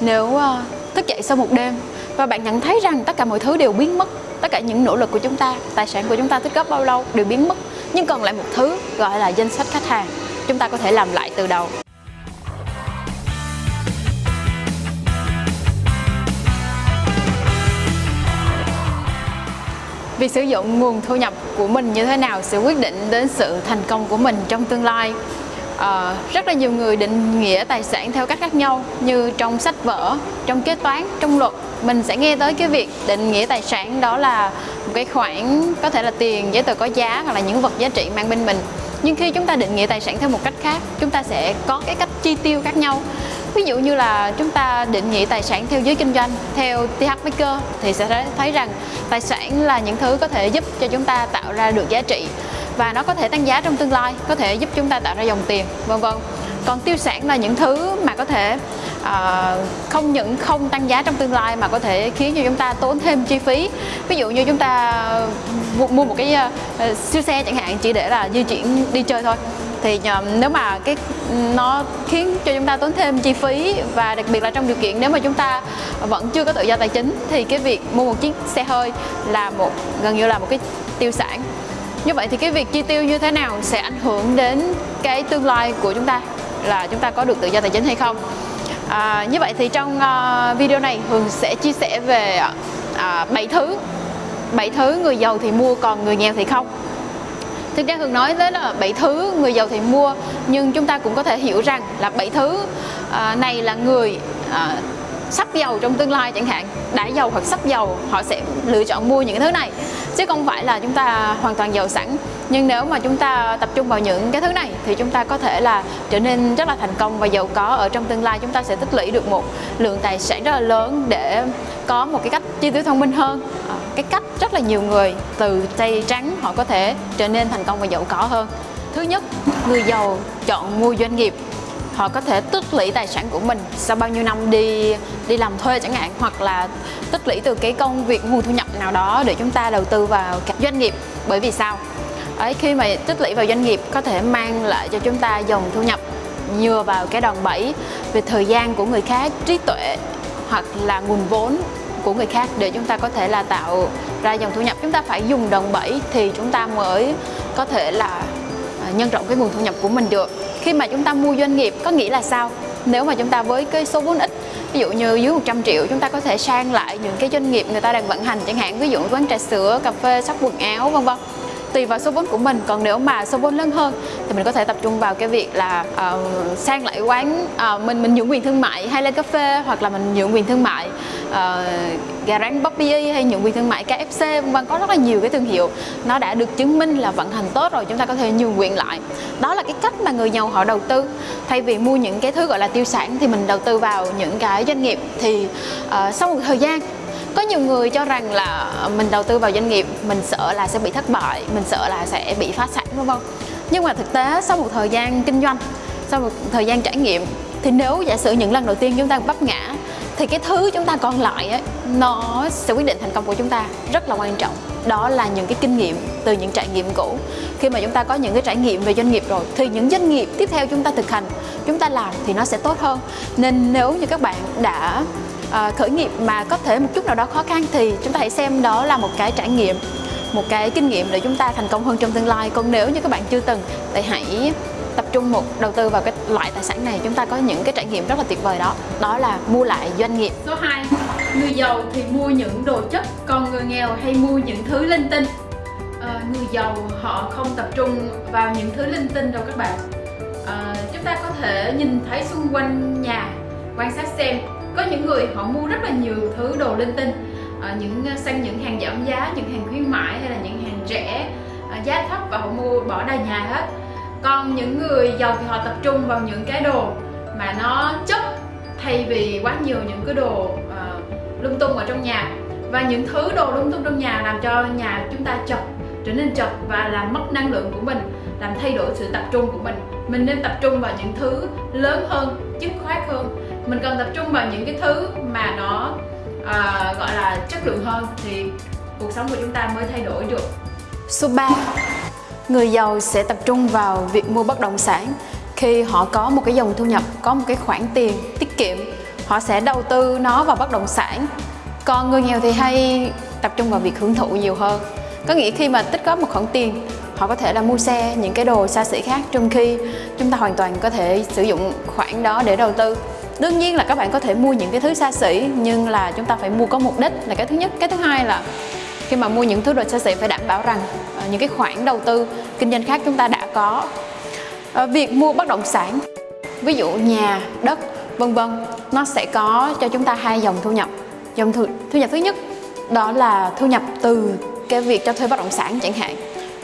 nếu uh, thức dậy sau một đêm và bạn nhận thấy rằng tất cả mọi thứ đều biến mất tất cả những nỗ lực của chúng ta tài sản của chúng ta tích góp bao lâu đều biến mất nhưng còn lại một thứ gọi là danh sách khách hàng chúng ta có thể làm lại từ đầu Việc sử dụng nguồn thu nhập của mình như thế nào sẽ quyết định đến sự thành công của mình trong tương lai uh, rất là nhiều người định nghĩa tài sản theo cách khác nhau như trong sách vở, trong kế toán, trong luật. Mình sẽ nghe tới cái việc định nghĩa tài sản đó là một cái khoản có thể là tiền, giấy tờ có giá hoặc là những vật giá trị mang bên mình. Nhưng khi chúng ta định nghĩa tài sản theo một cách khác chúng ta sẽ có cái cách chi tiêu khác nhau. Ví dụ như là chúng ta định nghĩa tài sản theo giới kinh doanh theo TH Maker thì sẽ thấy rằng tài sản là những thứ có thể giúp cho chúng ta tạo ra được giá trị và nó có thể tăng giá trong tương lai có thể giúp chúng ta tạo ra dòng tiền vân vân. Còn tiêu sản là những thứ mà có thể uh, không những không tăng giá trong tương lai mà có thể khiến cho chúng ta tốn thêm chi phí. Ví dụ như chúng ta mua một cái uh, siêu xe chẳng hạn chỉ để là di chuyển đi chơi thôi. Thì ờ, nếu mà cái nó khiến cho chúng ta tốn thêm chi phí và đặc biệt là trong điều kiện nếu mà chúng ta vẫn chưa có tự do tài chính thì cái việc mua một chiếc xe hơi là một gần như là một cái tiêu sản như vậy thì cái việc chi tiêu như thế nào sẽ ảnh hưởng đến cái tương lai của chúng ta? Là chúng ta có được tự do tài chính hay không? À, như vậy thì trong uh, video này Hường sẽ chia sẻ về ờ, uh, 7 thứ 7 thứ người giàu thì mua còn người nghèo thì không. Thực ra Hường nói tới là 7 thứ người giàu thì mua nhưng chúng ta cũng có thể hiểu rằng là 7 thứ uh, này là người uh, sắp giàu trong tương lai chẳng hạn. Đã giàu hoặc sắp giàu họ sẽ lựa chọn mua những cái thứ này. Chứ không phải là chúng ta hoàn toàn giàu sẵn. Nhưng nếu mà chúng ta tập trung vào những cái thứ này, thì chúng ta có thể là trở nên rất là thành công và giàu có ở trong tương lai. Chúng ta sẽ tích lũy được một lượng tài sản rất là lớn để có một cái cách chi tiêu thông minh hơn. À, cái cách rất là nhiều người từ tay trắng họ có thể trở nên thành công và giàu có hơn. Thứ nhất, người giàu chọn mua doanh nghiệp họ có thể tích lũy tài sản của mình. Sau bao nhiêu năm đi đi làm thuê chẳng hạn, hoặc là tích lũy từ cái công việc nguồn thu nhập nào đó để chúng ta đầu tư vào các doanh nghiệp. Bởi vì sao? Ấy, khi mà tích lũy vào doanh nghiệp có thể mang lại cho chúng ta dòng thu nhập nhờ vào cái đòn bẩy về thời gian của người khác, trí tuệ, hoặc là nguồn vốn của người khác để chúng ta có thể là tạo ra dòng thu nhập. Chúng ta phải dùng đòn bẩy thì chúng ta mới có thể là à, nhân rộng cái nguồn thu nhập của mình được khi mà chúng ta mua doanh nghiệp, có nghĩa là sao? Nếu mà chúng ta với cái số vốn ít, ví dụ như dưới 100 triệu, chúng ta có thể sang lại những cái doanh nghiệp người ta đang vận hành chẳng hạn, ví dụ quán trà sữa, cà phê, shop quần áo, vân vân tùy vào số vốn của mình. Còn nếu mà số vốn lớn hơn thì mình có thể tập trung vào cái việc là uh, sang lại quán uh, mình mình nhượng quyền thương mại hay lên cà phê hoặc là mình nhượng quyền thương mại uh, gà rán Bobby e hay nhượng quyền thương mại KFC vân vân. Có rất là nhiều cái thương hiệu nó đã được chứng minh là vận hành tốt rồi chúng ta có thể nhường quyền lại. Đó là cái cách mà người giàu họ đầu tư. Thay vì mua những cái thứ gọi là tiêu sản thì mình đầu tư vào những cái doanh nghiệp thì uh, sau một thời gian có nhiều người cho rằng là mình đầu tư vào doanh nghiệp mình sợ là sẽ bị thất bại mình sợ là sẽ bị phá sản vân vân. Nhưng mà thực tế sau một thời gian kinh doanh sau một thời gian trải nghiệm thì nếu giả sử những lần đầu tiên chúng ta vấp ngã thì cái thứ chúng ta còn lại ấy, nó sẽ quyết định thành công của chúng ta rất là quan trọng. Đó là những cái kinh nghiệm từ những trải nghiệm cũ. Khi mà chúng ta có những cái trải nghiệm về doanh nghiệp rồi thì những doanh nghiệp tiếp theo chúng ta thực hành chúng ta làm thì nó sẽ tốt hơn. Nên nếu như các bạn đã Ờ, uh, khởi nghiệp mà có thể một chút nào đó khó khăn thì chúng ta hãy xem đó là một cái trải nghiệm một cái kinh nghiệm để chúng ta thành công hơn trong tương lai. Còn nếu như các bạn chưa từng thì hãy tập trung một đầu tư vào cái loại tài sản này. Chúng ta có những cái trải nghiệm rất là tuyệt vời đó đó là mua lại doanh nghiệp. Số 2 người giàu thì mua những đồ chất còn người nghèo hay mua những thứ linh tinh? À, người giàu họ không tập trung vào những thứ linh tinh đâu các bạn. À, chúng ta có thể nhìn thấy xung quanh nhà quan sát xem có những người họ mua rất là nhiều thứ đồ linh tinh à, những ờ, sang những hàng giảm giá những hàng khuyến mãi hay là những hàng rẻ à, giá thấp và họ mua bỏ đầy nhà hết. Còn những người giàu thì họ tập trung vào những cái đồ mà nó chất thay vì quá nhiều những cái đồ uh, lung tung ở trong nhà. Và những thứ đồ lung tung trong nhà làm cho nhà chúng ta chật trở nên chật và làm mất năng lượng của mình làm thay đổi sự tập trung của mình. Mình nên tập trung vào những thứ lớn hơn dứt khoát hơn mình cần tập trung vào những cái thứ mà nó uh, gọi là chất lượng hơn thì cuộc sống của chúng ta mới thay đổi được. Số 3 người giàu sẽ tập trung vào việc mua bất động sản. Khi họ có một cái dòng thu nhập có một cái khoản tiền tiết kiệm họ sẽ đầu tư nó vào bất động sản. Còn người nghèo thì hay tập trung vào việc hưởng thụ nhiều hơn. Có nghĩa khi mà tích góp một khoản tiền họ có thể là mua xe những cái đồ xa xỉ khác trong khi chúng ta hoàn toàn có thể sử dụng khoản đó để đầu tư đương nhiên là các bạn có thể mua những cái thứ xa xỉ nhưng là chúng ta phải mua có mục đích là cái thứ nhất. Cái thứ hai là khi mà mua những thứ đồ xa xỉ phải đảm bảo rằng uh, những cái khoản đầu tư kinh doanh khác chúng ta đã có. Uh, việc mua bất động sản ví dụ nhà đất vân vân nó sẽ có cho chúng ta hai dòng thu nhập. Dòng thu, thu nhập thứ nhất đó là thu nhập từ cái việc cho thuê bất động sản chẳng hạn.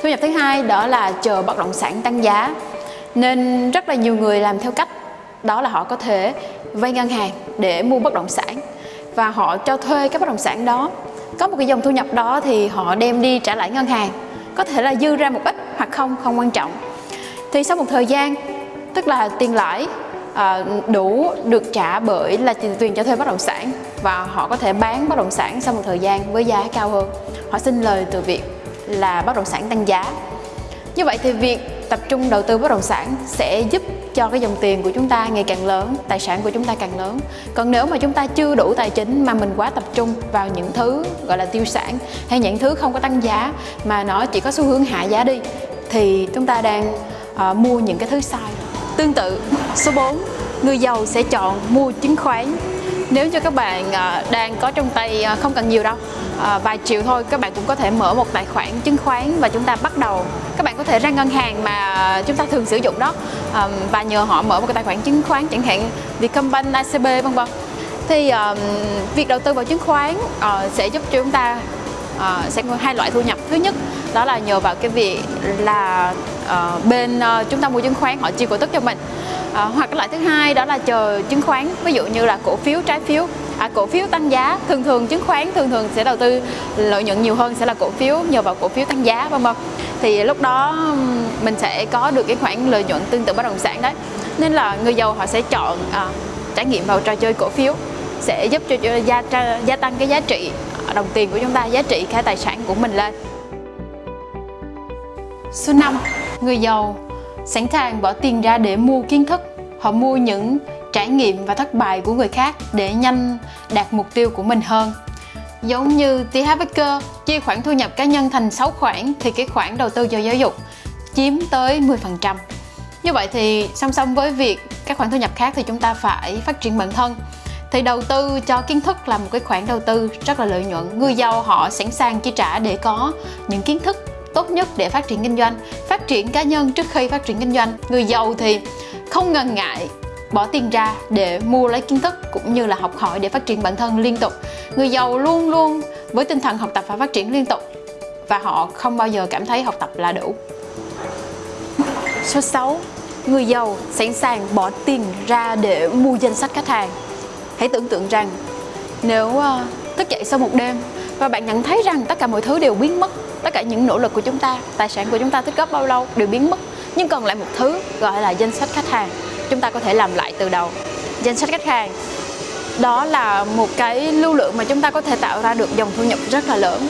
Thu nhập thứ hai đó là chờ bất động sản tăng giá. Nên rất là nhiều người làm theo cách đó là họ có thể vay ngân hàng để mua bất động sản. Và họ cho thuê cái bất động sản đó. Có một cái dòng thu nhập đó thì họ đem đi trả lại ngân hàng. Có thể là dư ra một ít hoặc không không quan trọng. Thì sau một thời gian tức là tiền lãi à, đủ được trả bởi là tiền cho thuê bất động sản. Và họ có thể bán bất động sản sau một thời gian với giá cao hơn. Họ xin lời từ việc là bất động sản tăng giá. Như vậy thì việc tập trung đầu tư bất động sản sẽ giúp cho cái dòng tiền của chúng ta ngày càng lớn, tài sản của chúng ta càng lớn. Còn nếu mà chúng ta chưa đủ tài chính mà mình quá tập trung vào những thứ gọi là tiêu sản hay những thứ không có tăng giá mà nó chỉ có xu hướng hạ giá đi thì chúng ta đang uh, mua những cái thứ sai. Tương tự, số 4, người giàu sẽ chọn mua chứng khoán nếu như các bạn à, đang có trong tay à, không cần nhiều đâu à, vài triệu thôi các bạn cũng có thể mở một tài khoản chứng khoán và chúng ta bắt đầu. Các bạn có thể ra ngân hàng mà chúng ta thường sử dụng đó và nhờ họ mở một cái tài khoản chứng khoán chẳng hạn Vietcombank, ACB vân vân. Thì uh, việc đầu tư vào chứng khoán uh, sẽ giúp cho chúng ta uh, sẽ có hai loại thu nhập. Thứ nhất đó là nhờ vào cái việc là uh, bên ờ, uh, chúng ta mua chứng khoán họ chia cổ tức cho mình. Uh, hoặc cái loại thứ hai đó là chờ chứng khoán ví dụ như là cổ phiếu trái phiếu. À, cổ phiếu tăng giá thường thường chứng khoán thường thường sẽ đầu tư lợi nhuận nhiều hơn sẽ là cổ phiếu nhờ vào cổ phiếu tăng giá vân vân. Thì lúc đó mình sẽ có được cái khoản lợi nhuận tương tự bất động sản đấy. Nên là người giàu họ sẽ chọn à, trải nghiệm vào trò chơi cổ phiếu sẽ giúp cho gia, gia tăng cái giá trị đồng tiền của chúng ta giá trị cái tài sản của mình lên. Số 5 người giàu sẵn sàng bỏ tiền ra để mua kiến thức, họ mua những trải nghiệm và thất bại của người khác để nhanh đạt mục tiêu của mình hơn. Giống như TH Baker chia khoản thu nhập cá nhân thành 6 khoản thì cái khoản đầu tư cho giáo dục chiếm tới 10%. Như vậy thì song song với việc các khoản thu nhập khác thì chúng ta phải phát triển bản thân. Thì đầu tư cho kiến thức là một cái khoản đầu tư rất là lợi nhuận. Người giàu họ sẵn sàng chi trả để có những kiến thức tốt nhất để phát triển kinh doanh, phát triển cá nhân trước khi phát triển kinh doanh. Người giàu thì không ngần ngại bỏ tiền ra để mua lấy kiến thức cũng như là học hỏi để phát triển bản thân liên tục. Người giàu luôn luôn với tinh thần học tập và phát triển liên tục và họ không bao giờ cảm thấy học tập là đủ. Số 6 người giàu sẵn sàng bỏ tiền ra để mua danh sách khách hàng. Hãy tưởng tượng rằng nếu ờ, thức dậy sau một đêm và bạn nhận thấy rằng tất cả mọi thứ đều biến mất. Tất cả những nỗ lực của chúng ta, tài sản của chúng ta tích góp bao lâu đều biến mất. Nhưng còn lại một thứ gọi là danh sách khách hàng, chúng ta có thể làm lại từ đầu. Danh sách khách hàng, đó là một cái lưu lượng mà chúng ta có thể tạo ra được dòng thu nhập rất là lớn.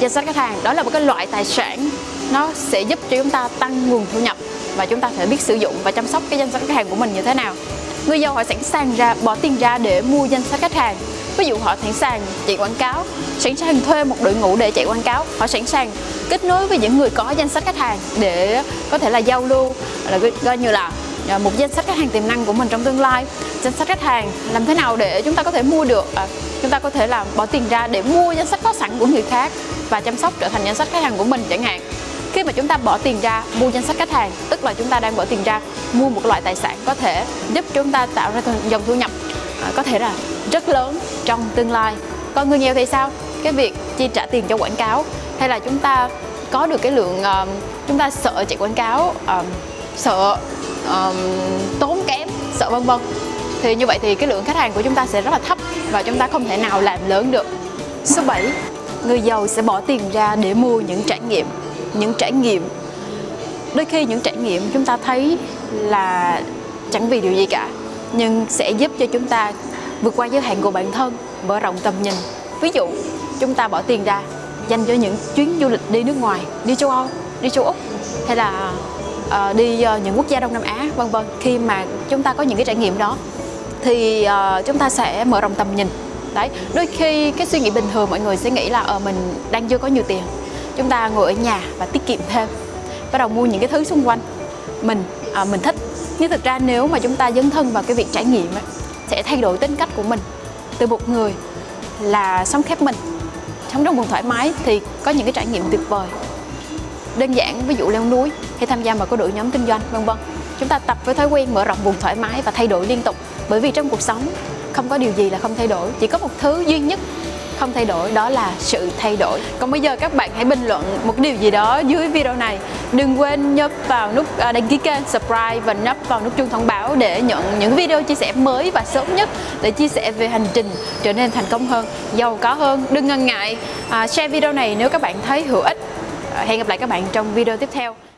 Danh sách khách hàng, đó là một cái loại tài sản, nó sẽ giúp cho chúng ta tăng nguồn thu nhập và chúng ta phải biết sử dụng và chăm sóc cái danh sách khách hàng của mình như thế nào. Người giàu họ sẵn sàng ra, bỏ tiền ra để mua danh sách khách hàng ví dụ họ sẵn sàng chạy quảng cáo sẵn sàng thuê một đội ngũ để chạy quảng cáo họ sẵn sàng kết nối với những người có danh sách khách hàng để có thể là giao lưu là coi như là à, một danh sách khách hàng tiềm năng của mình trong tương lai. Danh sách khách hàng làm thế nào để chúng ta có thể mua được à, chúng ta có thể là bỏ tiền ra để mua danh sách có sẵn của người khác và chăm sóc trở thành danh sách khách hàng của mình chẳng hạn. Khi mà chúng ta bỏ tiền ra mua danh sách khách hàng tức là chúng ta đang bỏ tiền ra mua một loại tài sản có thể giúp chúng ta tạo ra dòng thu nhập à, có thể là rất lớn trong tương lai. Còn người nghèo thì sao? Cái việc chi trả tiền cho quảng cáo hay là chúng ta có được cái lượng um, chúng ta sợ chạy quảng cáo um, sợ um, tốn kém sợ vân vân. Thì như vậy thì cái lượng khách hàng của chúng ta sẽ rất là thấp và chúng ta không thể nào làm lớn được. Số 7 người giàu sẽ bỏ tiền ra để mua những trải nghiệm những trải nghiệm. Đôi khi những trải nghiệm chúng ta thấy là chẳng vì điều gì cả nhưng sẽ giúp cho chúng ta vượt qua giới hạn của bản thân mở rộng tầm nhìn. Ví dụ chúng ta bỏ tiền ra dành cho những chuyến du lịch đi nước ngoài đi châu âu đi châu úc hay là uh, đi uh, những quốc gia Đông Nam Á vân vân. Khi mà chúng ta có những cái trải nghiệm đó thì uh, chúng ta sẽ mở rộng tầm nhìn. Đấy đôi khi cái suy nghĩ bình thường mọi người sẽ nghĩ là ở uh, mình đang chưa có nhiều tiền. Chúng ta ngồi ở nhà và tiết kiệm thêm bắt đầu mua những cái thứ xung quanh. Mình à, mình thích nhưng thực ra nếu mà chúng ta dấn thân vào cái việc trải nghiệm ấy, sẽ thay đổi tính cách của mình. Từ một người là sống khép mình sống trong vùng thoải mái thì có những cái trải nghiệm tuyệt vời. Đơn giản ví dụ leo núi hay tham gia vào có đội nhóm kinh doanh vân vân. Chúng ta tập với thói quen mở rộng vùng thoải mái và thay đổi liên tục. Bởi vì trong cuộc sống không có điều gì là không thay đổi. Chỉ có một thứ duy nhất không thay đổi đó là sự thay đổi. Còn bây giờ các bạn hãy bình luận một điều gì đó dưới video này. Đừng quên nhấp vào nút à, đăng ký kênh subscribe và nhấp vào nút chuông thông báo để nhận những video chia sẻ mới và sớm nhất để chia sẻ về hành trình trở nên thành công hơn giàu có hơn. Đừng ngần ngại à, share video này nếu các bạn thấy hữu ích. À, hẹn gặp lại các bạn trong video tiếp theo.